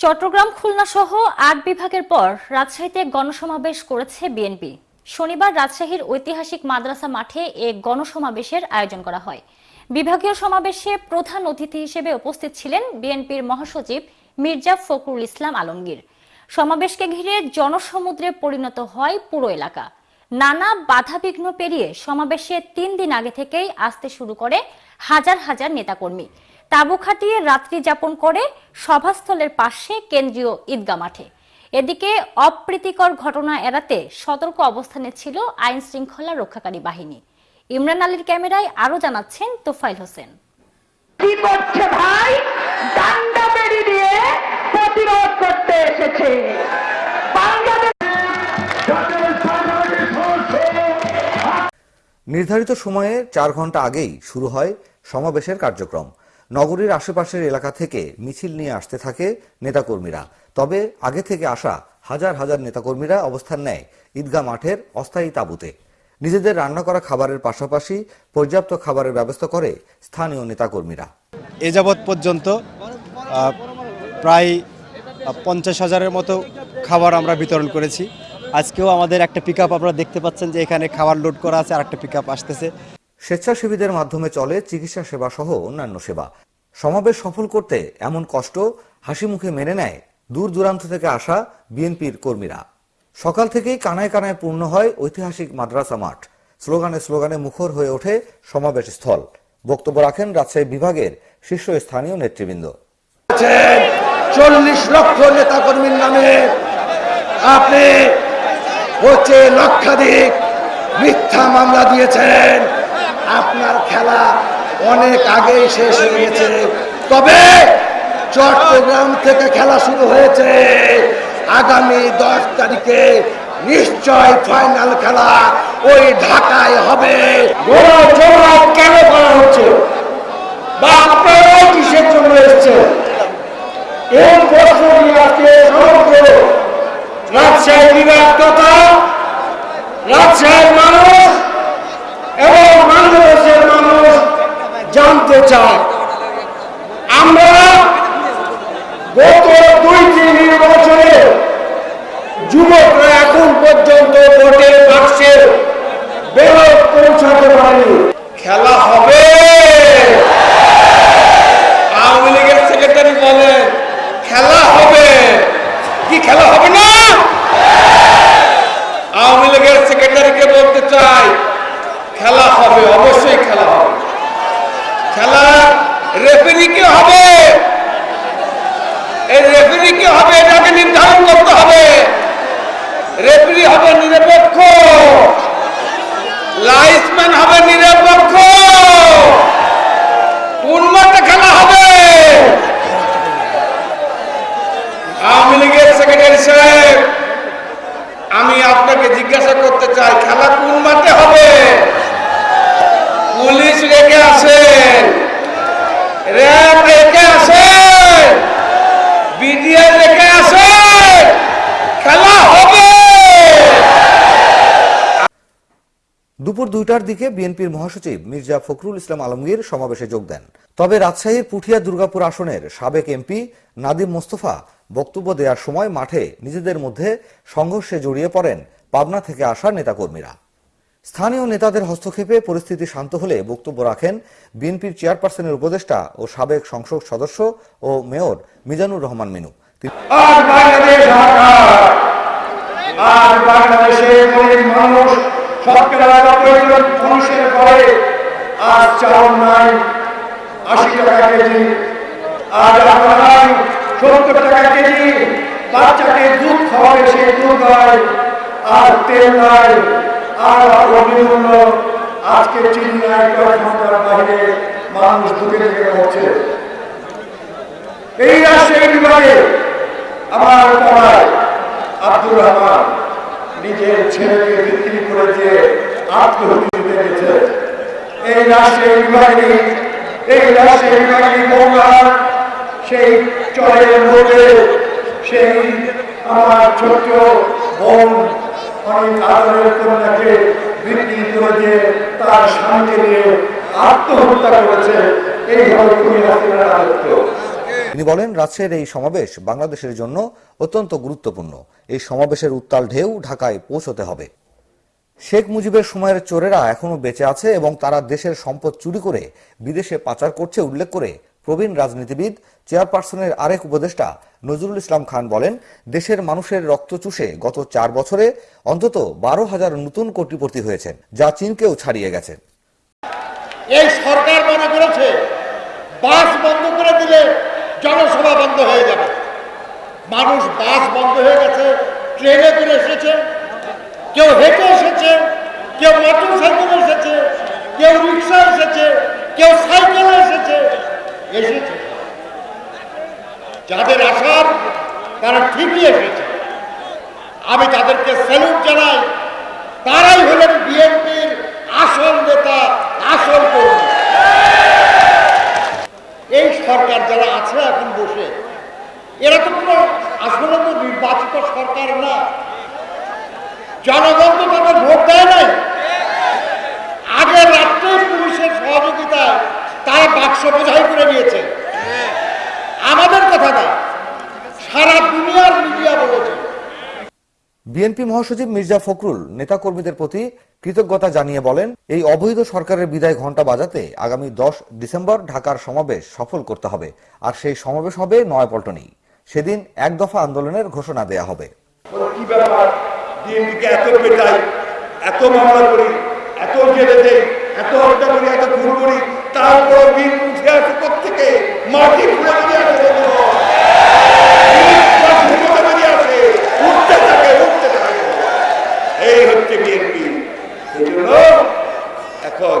চট্টগ্রাম, খুলনা সহ আট বিভাগের পর রাজশাহীতে গণসমাবেশ করেছে বিএনপি। শনিবার রাজশাহীর ঐতিহাসিক মাদ্রাসা মাঠে এ গণসমাবেশের আয়োজন করা হয়। বিভাগীয় সমাবেশে প্রধান অতিথি হিসেবে উপস্থিত ছিলেন বিএনপির মহাসচিব মির্জা ফখরুল ইসলাম আলমগীর। সমাবেশকে ঘিরে জনসমুদ্রে পরিণত হয় পুরো এলাকা। নানা বাধাবিঘ্ন পেরিয়ে সমাবেশে তিন দিন আগে থেকেই আসতে শুরু করে হাজার হাজার নেতাকর্মী। তাঁবু খাটিয়ে রাত্রি যাপন করে সভাস্থলের পাশে কেন্দ্রীয় ঈদগা মাঠে। এদিকে অপ্রীতিকর ঘটনা এড়াতে সতর্ক অবস্থানে ছিল আইন শৃঙ্খলা রক্ষাকারী বাহিনী। ইমরান আলীর ক্যামেরায় আরও জানাচ্ছেন তোফাইল হোসেন। কি করছে ভাই? ডান্ডা বেড়ি দিয়ে প্রতিরোধ করতে এসেছে। নির্ধারিত সময়ে চার ঘণ্টা আগেই শুরু হয় সমাবেশের কার্যক্রম। নগরীর আশেপাশের এলাকা থেকে মিছিল নিয়ে আসতে থাকে নেতাকর্মীরা। তবে আগে থেকে আসা হাজার হাজার নেতাকর্মীরা অবস্থান নেয় ঈদগাহ মাঠের অস্থায়ী তাঁবুতে। নিজেদের রান্না করা খাবারের পাশাপাশি পর্যাপ্ত খাবারের ব্যবস্থা করে স্থানীয় নেতাকর্মীরা। এ যাবৎ পর্যন্ত প্রায় পঞ্চাশ হাজারের মতো খাবার আমরা বিতরণ করেছি। আজকেও আমাদের একটা পিক আপনারা দেখতে পাচ্ছেন যে এখানে খাবার লোড করা আছে আর একটা পিক আসতেছে। স্বেচ্ছাসেবীদের মাধ্যমে চলে চিকিৎসা সেবা সহ অন্যান্য সেবা। সমাবেশ সফল করতে এমন কষ্ট হাসি মুখে মেনে নেয় দূর দূরান্ত থেকে আসা বিএনপির কর্মীরা। সকাল থেকেই কানায় কানায় পূর্ণ হয় ঐতিহাসিক মাদ্রাসা মাঠ। স্লোগানে স্লোগানে মুখর হয়ে ওঠে সমাবেশ স্থল। বক্তব্য রাখেন রাজশাহী বিভাগের শীর্ষস্থানীয় নেতৃবৃন্দ। চল্লিশ লক্ষ নেতা কর্মীর নামে আপনি হচ্ছে লক্ষাধিক মিথ্যা মামলা দিয়েছেন। আপনার খেলা অনেক আগেই শেষ হয়ে গেছে। তবে চট্টগ্রাম থেকে খেলা শুরু হয়েছে। আগামী দশ তারিখে নিশ্চয় ফাইনাল খেলা ওই ঢাকায় হবে। কেন করা হচ্ছে? বা আপনারা কিসের জন্য এসছেন? এই প্রশ্নটি আজকে সমগ্র রাজশাহী বিভাগ তথা রাজশাহীর মানুষ এবং বাংলাদেশের মানুষ জানতে চায় আমরা গত দুইটি নির্বাচনে যুবকরা এখন পর্যন্ত ভোটের বাক্সে বেরোত পৌঁছাতে পারেনি। খেলা হবে। আওয়ামী লীগের সেক্রেটারি বলে খেলা হবে। কি খেলা হবে না আওয়ামী লীগের সেক্রেটারিকে বলতে চাই খেলা হবে অবশ্যই খেলা হবে খেলা রেফারি কে হবে? এটাকে নির্ধারণ করতে হবে। রেফারি হবে নিরপেক্ষ। লাইসম্যান হবে নিরপেক্ষ। কোন মাঠে খেলা হবে? আওয়ামী লীগের সেক্রেটারি আমি আপনাকে জিজ্ঞাসা করতে চাই, খেলা কোন মাঠে হবে? পুলিশ রেখে আসেন। দুপুর দুইটার দিকে বিএনপির মহাসচিব মির্জা ফখরুল ইসলাম আলমগীর সমাবেশে যোগ দেন। তবে রাজশাহীর পুঠিয়া দুর্গাপুর আসনের সাবেক এমপি নাদিম মোস্তফা বক্তব্য দেওয়ার সময় মাঠে নিজেদের মধ্যে সংঘর্ষে জড়িয়ে পড়েন পাবনা থেকে আসা নেতাকর্মীরা। স্থানীয় নেতাদের হস্তক্ষেপে পরিস্থিতি শান্ত হলে বক্তব্য রাখেন বিএনপির চেয়ারপারসনের উপদেষ্টা ও সাবেক সংসদ সদস্য ও মেয়র মিজানুর রহমান মিনু। আর তেল নাই। আর অভিমূল্য আজকে চিনি নাই বাইরে মানুষ দুঃখে থেকে হচ্ছে এই রাষ্ট্রের বিভাগে আমার পাড়ায় আব্দুর রহমান নিজের ছেলেকে বিক্রি করে দিয়ে আত্মহত্যা দিতে এই রাষ্ট্রের বিভাগে এই রাষ্ট্রের বিভাগে বঙ্গার সেই চরের রোডে সেই আমার ছোট্ট বোন অনেক আদরের কন্যাকে বিক্রি করে দিয়ে তার স্বামীকে নিয়ে আত্মহত্যা করেছে। এই রাজত্ব। তিনি বলেন রাজশাহীর এই সমাবেশ বাংলাদেশের জন্য অত্যন্ত গুরুত্বপূর্ণ। এই সমাবেশের উত্তাল ঢেউ ঢাকায় পৌঁছতে হবে। শেখ মুজিবের সময়ের চোরেরা এখনও বেঁচে আছে এবং তারা দেশের সম্পদ চুরি করে বিদেশে পাচার করছে উল্লেখ করে প্রবীণ রাজনীতিবিদ, চেয়ারপারসনের আরেক উপদেষ্টা নজরুল ইসলাম খান বলেন, দেশের মানুষের রক্ত চুষে গত চার বছরে অন্তত বারো হাজার নতুন কোটিপতি হয়েছেন যা চীনকেও ছাড়িয়ে গেছে। এই সরকার মনে করেছে, বাস বন্ধ করে দিলে জনসভা বন্ধ হয়ে যাবে। মানুষ বাস বন্ধ হয়ে গেছে, ট্রেনে করে এসেছে, কেউ হেঁটে এসেছে, কেউ মোটর সাইকেলে এসেছে কেউ রিক্সা এসেছে কেউ সাইকেলে এসেছে এসেছে যাদের তারা ঠিকই এসেছে। আমি তাদেরকে স্যালুট জানাই। তারাই হলেন বিএনপির আসল নেতা, আসল এই সরকার যারা আছে এখন বসে, এরা তো কোনো আসলে তো নির্বাচিত সরকার না। জনগণ তো তাদের ভোট দেয় নাই। আগের রাত্রে পুলিশের সহযোগিতায় তারা বাক্স বোঝাই করে নিয়েছে আমাদের কথা না সারা দুনিয়ার মিডিয়া বলেছে। বিএনপি মহাসচিব মির্জা ফখরুল নেতাকর্মীদের প্রতি কৃতজ্ঞতা জানিয়ে বলেন এই অবৈধ সরকারের বিদায় ঘণ্টা বাজাতে আগামী দশ ডিসেম্বর ঢাকার সমাবেশ সফল করতে হবে আর সেই সমাবেশ হবে নয়াপল্টনেই। সেদিন এক দফা আন্দোলনের ঘোষণা দেয়া হবে। কি ব্যাপার? বিএনপিকে এত পেটাই এত মামলা করি এত জেলে দেই এত হত্যা করি এত খুন করি তারপর বিএনপি উঠে আসে থেকে মাটি খুলে বেরিয়ে আসে বিএনপি ঘুমোতে বেরিয়ে আসে, উঠতে থাকে উঠতে থাকে এই হচ্ছে বিএনপি সেই জন্য এখন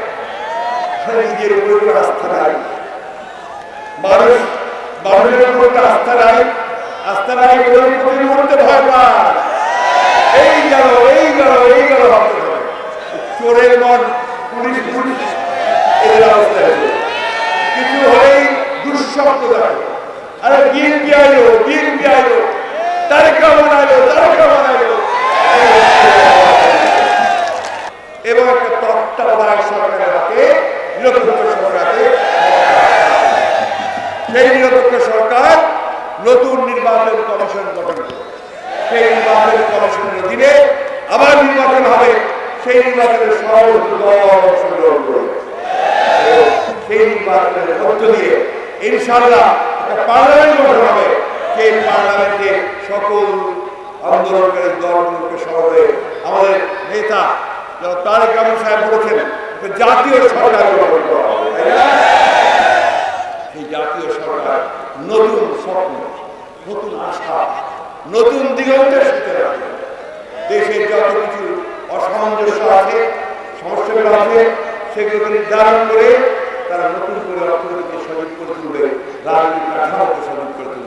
নিজের উপরে আস্থা নাই। মানুষ, মানুষের উপর আস্থা নাই। আস্থা নাই ওদের প্রতি ভয় পায়? এই গেল এই গেল এই গেল চোরের মন, পুলিশ পুলিশ, এদের অবস্থা। কিছু হলেই দুঃস্বপ্ন দেখে আরে বিএনপি আইলো বিএনপি আইলো? তারেক আইলো তারেক এবং একটা তত্ত্বাবধায়ক সরকার নতুন নির্বাচন কমিশন গঠন করবে। সেই নির্বাচন আবার নির্বাচন হবে। সেই নির্বাচনের দল অংশগ্রহণ করবে সেই নির্বাচনের মধ্য দিয়ে ইনশাল্লাহ একটা পার্লামেন্ট গঠন হবে। সেই পার্লামেন্টে সকল আন্দোলনকারী দলগুলোকে সহজে আমাদের নেতা তারেক রহমান সাহেব বলেছেন জাতীয় সরকার এই জাতীয় সরকার নতুন স্বপ্ন, নতুন আশা, নতুন দিগন্তের সাথে রাখবে দেশের যত কিছু অসামঞ্জস্য আছে, সমস্যাগুলো আছে, সেগুলোকে নির্ধারণ করে তারা নতুন করে অর্থনীতিকে সজীব করে তুলবে রাজনীতি কাঠামোকে সজীব করে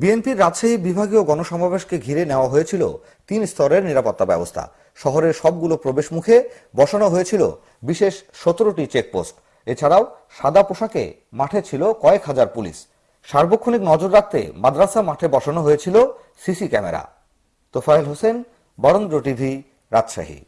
বিএনপির রাজশাহী বিভাগীয় গণসমাবেশকে ঘিরে নেওয়া হয়েছিল তিন স্তরের নিরাপত্তা ব্যবস্থা। শহরের সবগুলো প্রবেশ মুখে বসানো হয়েছিল বিশেষ সতেরোটি চেকপোস্ট। এছাড়াও সাদা পোশাকে মাঠে ছিল কয়েক হাজার পুলিশ। সার্বক্ষণিক নজর রাখতে মাদ্রাসা মাঠে বসানো হয়েছিল CC camera. Tofael Hossain, Barendra TV, Rajshahi.